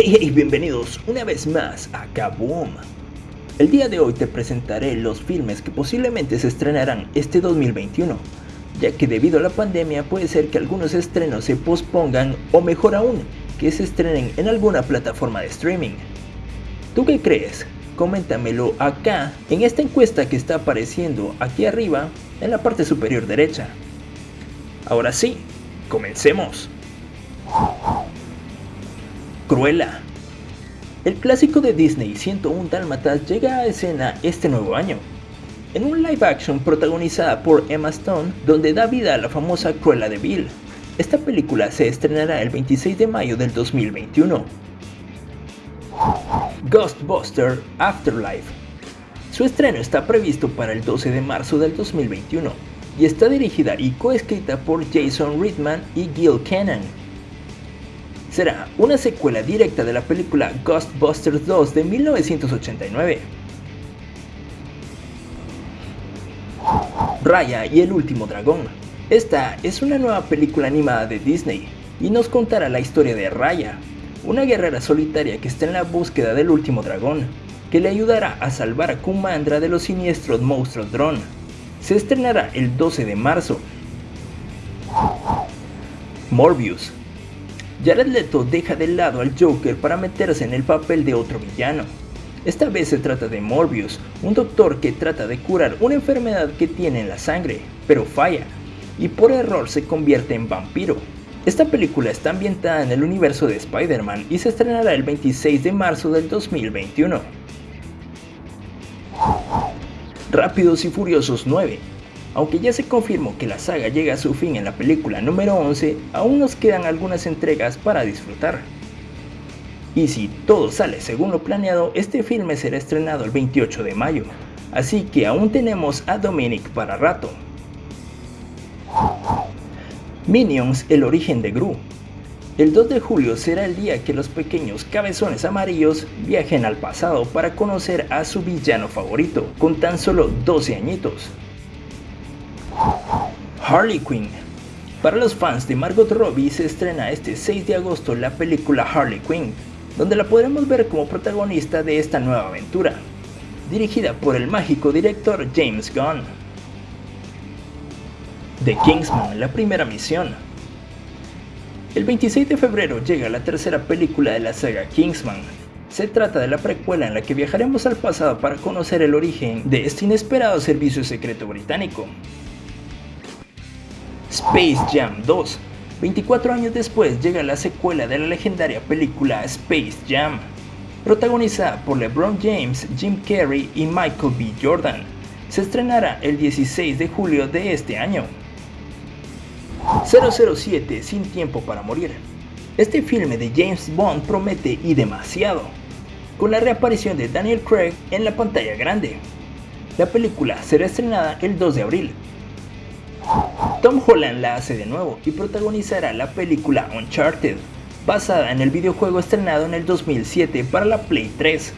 Hey hey, bienvenidos una vez más a Kaboom. El día de hoy te presentaré los filmes que posiblemente se estrenarán este 2021, ya que debido a la pandemia puede ser que algunos estrenos se pospongan o mejor aún, que se estrenen en alguna plataforma de streaming. ¿Tú qué crees? Coméntamelo acá en esta encuesta que está apareciendo aquí arriba en la parte superior derecha. Ahora sí, comencemos. Cruella. El clásico de Disney 101 Dálmatas llega a escena este nuevo año, en un live action protagonizada por Emma Stone, donde da vida a la famosa Cruella de Vil. Esta película se estrenará el 26 de mayo del 2021. Ghostbuster Afterlife. Su estreno está previsto para el 12 de marzo del 2021 y está dirigida y coescrita por Jason Reitman y Gil Cannon será una secuela directa de la película Ghostbusters 2 de 1989. Raya y el último dragón. Esta es una nueva película animada de Disney y nos contará la historia de Raya, una guerrera solitaria que está en la búsqueda del último dragón, que le ayudará a salvar a Kumandra de los siniestros monstruos Drone. Se estrenará el 12 de marzo. Morbius Jared Leto deja de lado al Joker para meterse en el papel de otro villano. Esta vez se trata de Morbius, un doctor que trata de curar una enfermedad que tiene en la sangre, pero falla, y por error se convierte en vampiro. Esta película está ambientada en el universo de Spider-Man y se estrenará el 26 de marzo del 2021. Rápidos y Furiosos 9 aunque ya se confirmó que la saga llega a su fin en la película número 11, aún nos quedan algunas entregas para disfrutar. Y si todo sale según lo planeado, este filme será estrenado el 28 de mayo, así que aún tenemos a Dominic para rato. Minions El origen de Gru El 2 de julio será el día que los pequeños cabezones amarillos viajen al pasado para conocer a su villano favorito, con tan solo 12 añitos. Harley Quinn. Para los fans de Margot Robbie se estrena este 6 de agosto la película Harley Quinn, donde la podremos ver como protagonista de esta nueva aventura, dirigida por el mágico director James Gunn. The Kingsman, la primera misión. El 26 de febrero llega la tercera película de la saga Kingsman. Se trata de la precuela en la que viajaremos al pasado para conocer el origen de este inesperado servicio secreto británico, Space Jam 2. 24 años después llega la secuela de la legendaria película Space Jam, protagonizada por LeBron James, Jim Carrey y Michael B. Jordan. Se estrenará el 16 de julio de este año. 007 Sin tiempo para morir. Este filme de James Bond promete y demasiado, con la reaparición de Daniel Craig en la pantalla grande. La película será estrenada el 2 de abril Tom Holland la hace de nuevo y protagonizará la película Uncharted, basada en el videojuego estrenado en el 2007 para la Play 3,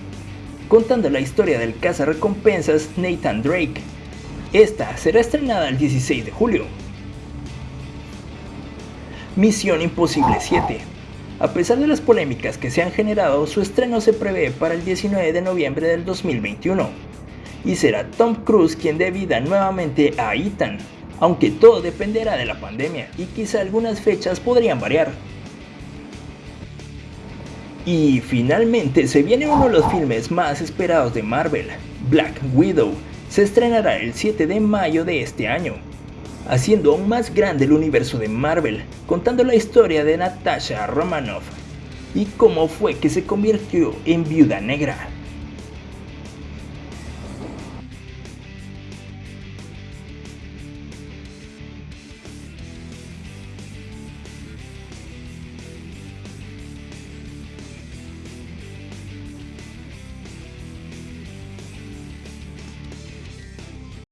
contando la historia del recompensas Nathan Drake. Esta será estrenada el 16 de julio. Misión Imposible 7. A pesar de las polémicas que se han generado, su estreno se prevé para el 19 de noviembre del 2021. Y será Tom Cruise quien dé vida nuevamente a Ethan, aunque todo dependerá de la pandemia y quizá algunas fechas podrían variar. Y finalmente se viene uno de los filmes más esperados de Marvel, Black Widow, se estrenará el 7 de mayo de este año, haciendo aún más grande el universo de Marvel, contando la historia de Natasha Romanoff y cómo fue que se convirtió en viuda negra.